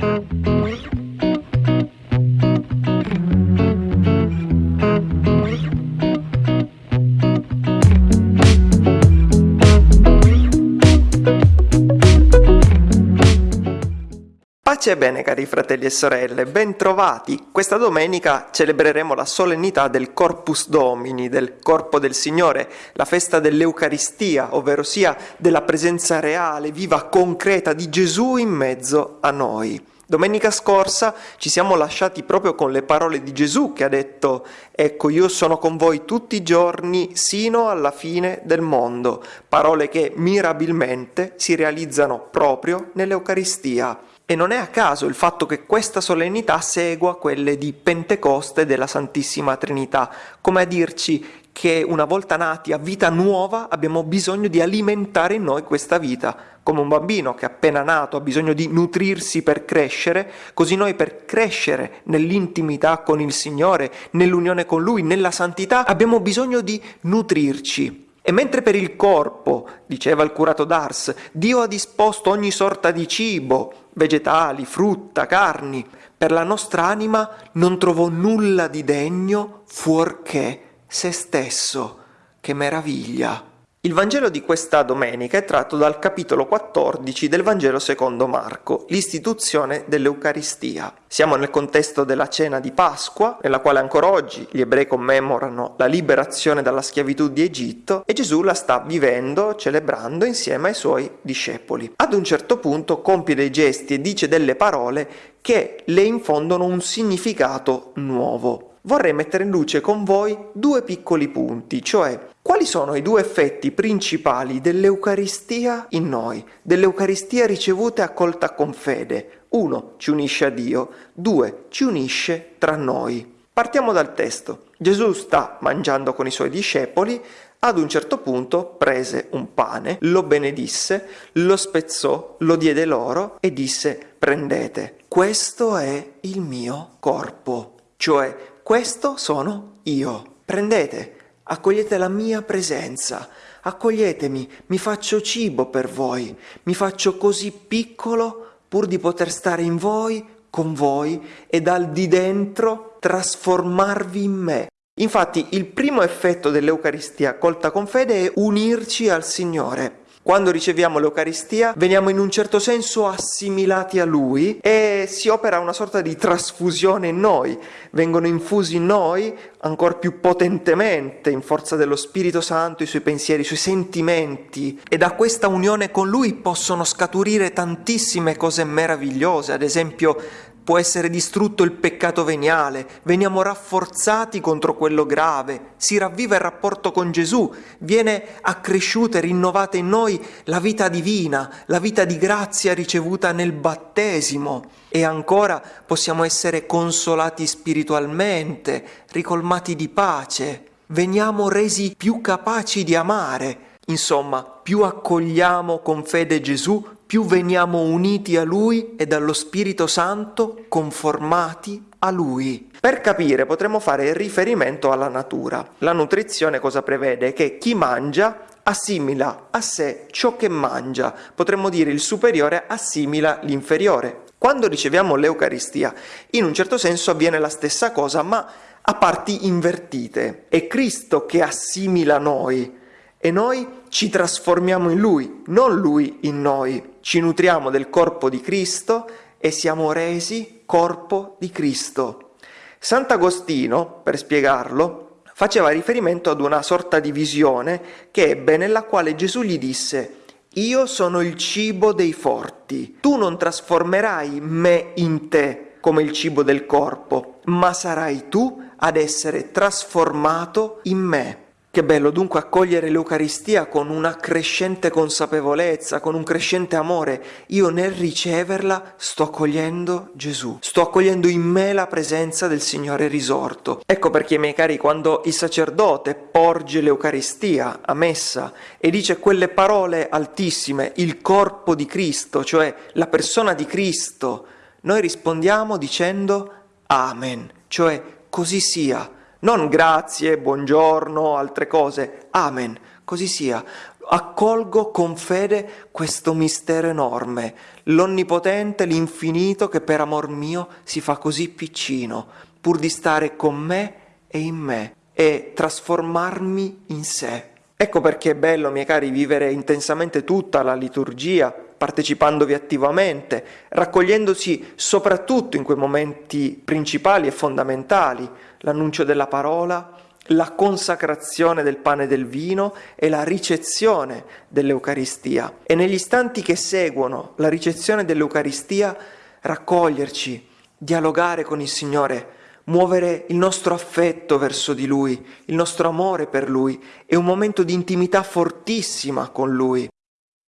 Thank you. Pace e bene cari fratelli e sorelle, ben trovati! Questa domenica celebreremo la solennità del Corpus Domini, del Corpo del Signore, la festa dell'Eucaristia, ovvero sia della presenza reale, viva, concreta di Gesù in mezzo a noi. Domenica scorsa ci siamo lasciati proprio con le parole di Gesù che ha detto Ecco io sono con voi tutti i giorni sino alla fine del mondo, parole che mirabilmente si realizzano proprio nell'Eucaristia. E non è a caso il fatto che questa solennità segua quelle di Pentecoste della Santissima Trinità, come a dirci che una volta nati a vita nuova abbiamo bisogno di alimentare in noi questa vita. Come un bambino che appena nato ha bisogno di nutrirsi per crescere, così noi per crescere nell'intimità con il Signore, nell'unione con Lui, nella santità, abbiamo bisogno di nutrirci. E mentre per il corpo, diceva il curato d'Ars, Dio ha disposto ogni sorta di cibo, vegetali, frutta, carni, per la nostra anima non trovò nulla di degno fuorché se stesso. Che meraviglia! Il Vangelo di questa domenica è tratto dal capitolo 14 del Vangelo secondo Marco, l'istituzione dell'Eucaristia. Siamo nel contesto della cena di Pasqua, nella quale ancora oggi gli ebrei commemorano la liberazione dalla schiavitù di Egitto e Gesù la sta vivendo, celebrando insieme ai suoi discepoli. Ad un certo punto compie dei gesti e dice delle parole che le infondono un significato nuovo vorrei mettere in luce con voi due piccoli punti, cioè quali sono i due effetti principali dell'Eucaristia in noi, dell'Eucaristia ricevuta e accolta con fede. Uno, ci unisce a Dio, due, ci unisce tra noi. Partiamo dal testo. Gesù sta mangiando con i suoi discepoli, ad un certo punto prese un pane, lo benedisse, lo spezzò, lo diede loro e disse prendete, questo è il mio corpo, cioè questo sono io. Prendete, accogliete la mia presenza, accoglietemi, mi faccio cibo per voi, mi faccio così piccolo pur di poter stare in voi, con voi e dal di dentro trasformarvi in me. Infatti il primo effetto dell'Eucaristia accolta con fede è unirci al Signore. Quando riceviamo l'Eucaristia veniamo in un certo senso assimilati a Lui e si opera una sorta di trasfusione in noi, vengono infusi in noi ancora più potentemente in forza dello Spirito Santo i suoi pensieri, i suoi sentimenti. E da questa unione con Lui possono scaturire tantissime cose meravigliose, ad esempio può essere distrutto il peccato veniale, veniamo rafforzati contro quello grave, si ravviva il rapporto con Gesù, viene accresciuta e rinnovata in noi la vita divina, la vita di grazia ricevuta nel battesimo. E ancora possiamo essere consolati spiritualmente, ricolmati di pace, veniamo resi più capaci di amare. Insomma, più accogliamo con fede Gesù, più veniamo uniti a Lui e dallo Spirito Santo conformati a Lui. Per capire potremmo fare riferimento alla natura. La nutrizione cosa prevede? Che chi mangia assimila a sé ciò che mangia, potremmo dire il superiore assimila l'inferiore. Quando riceviamo l'Eucaristia, in un certo senso avviene la stessa cosa, ma a parti invertite. È Cristo che assimila noi, e noi ci trasformiamo in Lui, non Lui in noi. Ci nutriamo del corpo di Cristo e siamo resi corpo di Cristo. Sant'Agostino, per spiegarlo, faceva riferimento ad una sorta di visione che ebbe nella quale Gesù gli disse io sono il cibo dei forti, tu non trasformerai me in te come il cibo del corpo, ma sarai tu ad essere trasformato in me. Che bello dunque accogliere l'Eucaristia con una crescente consapevolezza, con un crescente amore. Io nel riceverla sto accogliendo Gesù, sto accogliendo in me la presenza del Signore risorto. Ecco perché, miei cari, quando il sacerdote porge l'Eucaristia a messa e dice quelle parole altissime, il corpo di Cristo, cioè la persona di Cristo, noi rispondiamo dicendo Amen, cioè così sia non grazie, buongiorno, altre cose. Amen. Così sia. Accolgo con fede questo mistero enorme, l'Onnipotente, l'Infinito che per amor mio si fa così piccino, pur di stare con me e in me e trasformarmi in sé. Ecco perché è bello, miei cari, vivere intensamente tutta la liturgia, partecipandovi attivamente, raccogliendosi soprattutto in quei momenti principali e fondamentali, l'annuncio della parola, la consacrazione del pane e del vino e la ricezione dell'Eucaristia. E negli istanti che seguono la ricezione dell'Eucaristia, raccoglierci, dialogare con il Signore, muovere il nostro affetto verso di Lui, il nostro amore per Lui e un momento di intimità fortissima con Lui.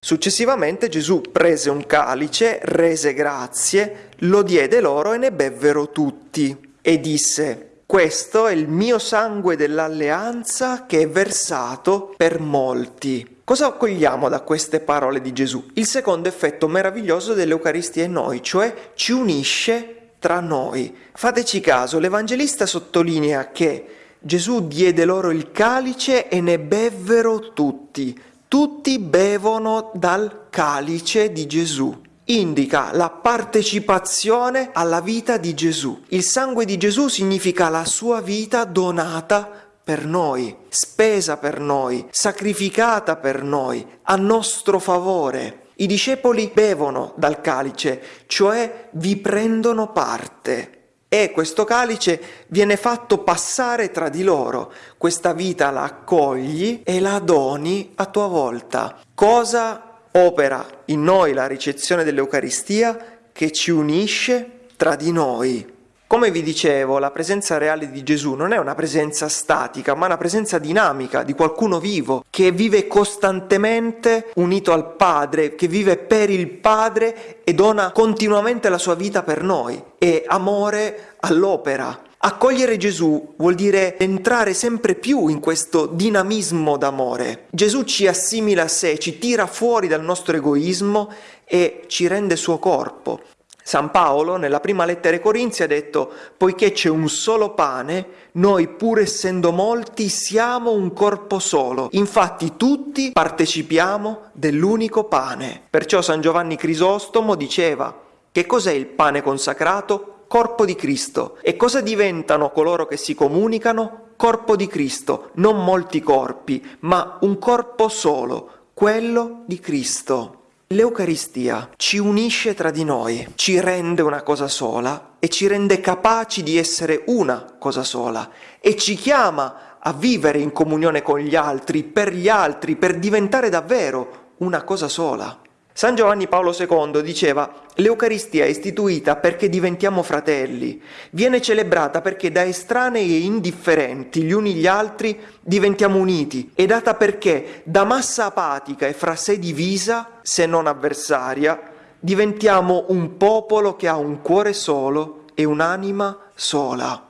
Successivamente Gesù prese un calice, rese grazie, lo diede loro e ne bevvero tutti e disse questo è il mio sangue dell'alleanza che è versato per molti. Cosa cogliamo da queste parole di Gesù? Il secondo effetto meraviglioso dell'Eucaristia in noi, cioè ci unisce tra noi. Fateci caso, l'Evangelista sottolinea che Gesù diede loro il calice e ne bevvero tutti. Tutti bevono dal calice di Gesù. Indica la partecipazione alla vita di Gesù. Il sangue di Gesù significa la sua vita donata per noi, spesa per noi, sacrificata per noi, a nostro favore. I discepoli bevono dal calice, cioè vi prendono parte. E questo calice viene fatto passare tra di loro. Questa vita la accogli e la doni a tua volta. Cosa opera in noi la ricezione dell'Eucaristia che ci unisce tra di noi? Come vi dicevo, la presenza reale di Gesù non è una presenza statica, ma una presenza dinamica di qualcuno vivo, che vive costantemente unito al Padre, che vive per il Padre e dona continuamente la sua vita per noi. È amore all'opera. Accogliere Gesù vuol dire entrare sempre più in questo dinamismo d'amore. Gesù ci assimila a sé, ci tira fuori dal nostro egoismo e ci rende suo corpo. San Paolo nella prima lettera ai Corinzi ha detto, poiché c'è un solo pane, noi pur essendo molti siamo un corpo solo, infatti tutti partecipiamo dell'unico pane. Perciò San Giovanni Crisostomo diceva, che cos'è il pane consacrato? Corpo di Cristo. E cosa diventano coloro che si comunicano? Corpo di Cristo, non molti corpi, ma un corpo solo, quello di Cristo. L'Eucaristia ci unisce tra di noi, ci rende una cosa sola e ci rende capaci di essere una cosa sola e ci chiama a vivere in comunione con gli altri, per gli altri, per diventare davvero una cosa sola. San Giovanni Paolo II diceva l'Eucaristia è istituita perché diventiamo fratelli, viene celebrata perché da estranei e indifferenti gli uni gli altri diventiamo uniti, è data perché da massa apatica e fra sé divisa, se non avversaria, diventiamo un popolo che ha un cuore solo e un'anima sola.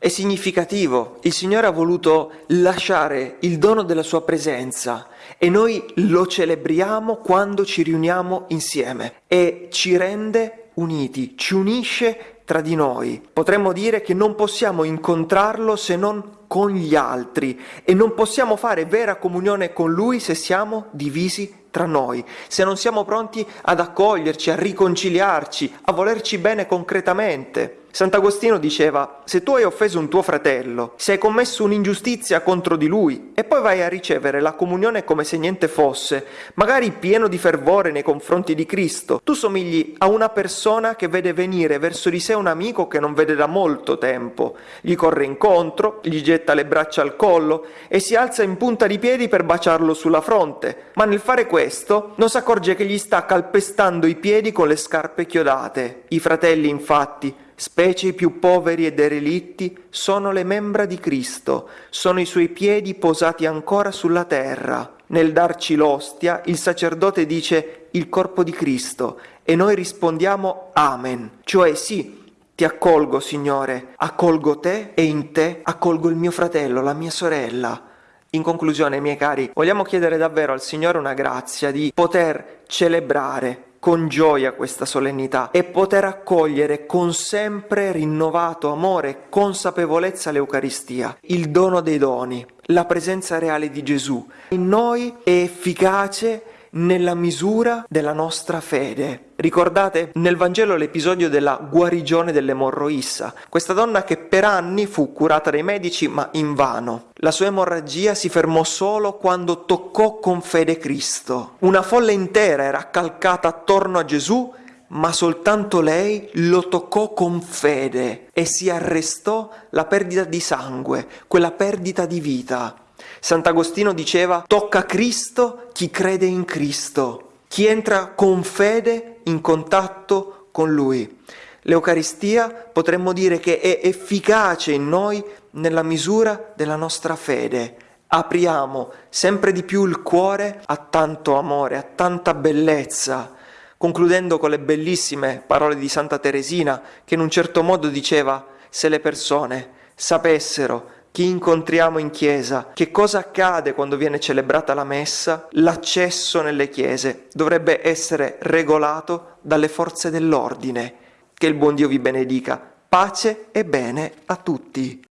È significativo, il Signore ha voluto lasciare il dono della sua presenza e noi lo celebriamo quando ci riuniamo insieme e ci rende uniti, ci unisce tra di noi. Potremmo dire che non possiamo incontrarlo se non con gli altri e non possiamo fare vera comunione con lui se siamo divisi tra noi, se non siamo pronti ad accoglierci, a riconciliarci, a volerci bene concretamente. Sant'Agostino diceva, se tu hai offeso un tuo fratello, se hai commesso un'ingiustizia contro di lui e poi vai a ricevere la comunione come se niente fosse, magari pieno di fervore nei confronti di Cristo, tu somigli a una persona che vede venire verso di sé un amico che non vede da molto tempo, gli corre incontro, gli getta le braccia al collo e si alza in punta di piedi per baciarlo sulla fronte, ma nel fare questo non si accorge che gli sta calpestando i piedi con le scarpe chiodate. I fratelli infatti specie i più poveri e derelitti, sono le membra di Cristo, sono i suoi piedi posati ancora sulla terra. Nel darci l'ostia, il sacerdote dice il corpo di Cristo e noi rispondiamo Amen, cioè sì, ti accolgo, Signore, accolgo te e in te accolgo il mio fratello, la mia sorella. In conclusione, miei cari, vogliamo chiedere davvero al Signore una grazia di poter celebrare con gioia questa solennità e poter accogliere con sempre rinnovato amore e consapevolezza l'Eucaristia, il dono dei doni, la presenza reale di Gesù. In noi è efficace nella misura della nostra fede. Ricordate nel Vangelo l'episodio della guarigione dell'emorroissa, questa donna che per anni fu curata dai medici ma invano. La sua emorragia si fermò solo quando toccò con fede Cristo. Una folla intera era accalcata attorno a Gesù ma soltanto lei lo toccò con fede e si arrestò la perdita di sangue, quella perdita di vita. Sant'Agostino diceva tocca Cristo chi crede in Cristo, chi entra con fede in contatto con Lui. L'Eucaristia potremmo dire che è efficace in noi nella misura della nostra fede. Apriamo sempre di più il cuore a tanto amore, a tanta bellezza, concludendo con le bellissime parole di Santa Teresina che in un certo modo diceva se le persone sapessero chi incontriamo in chiesa, che cosa accade quando viene celebrata la messa, l'accesso nelle chiese dovrebbe essere regolato dalle forze dell'ordine. Che il buon Dio vi benedica. Pace e bene a tutti.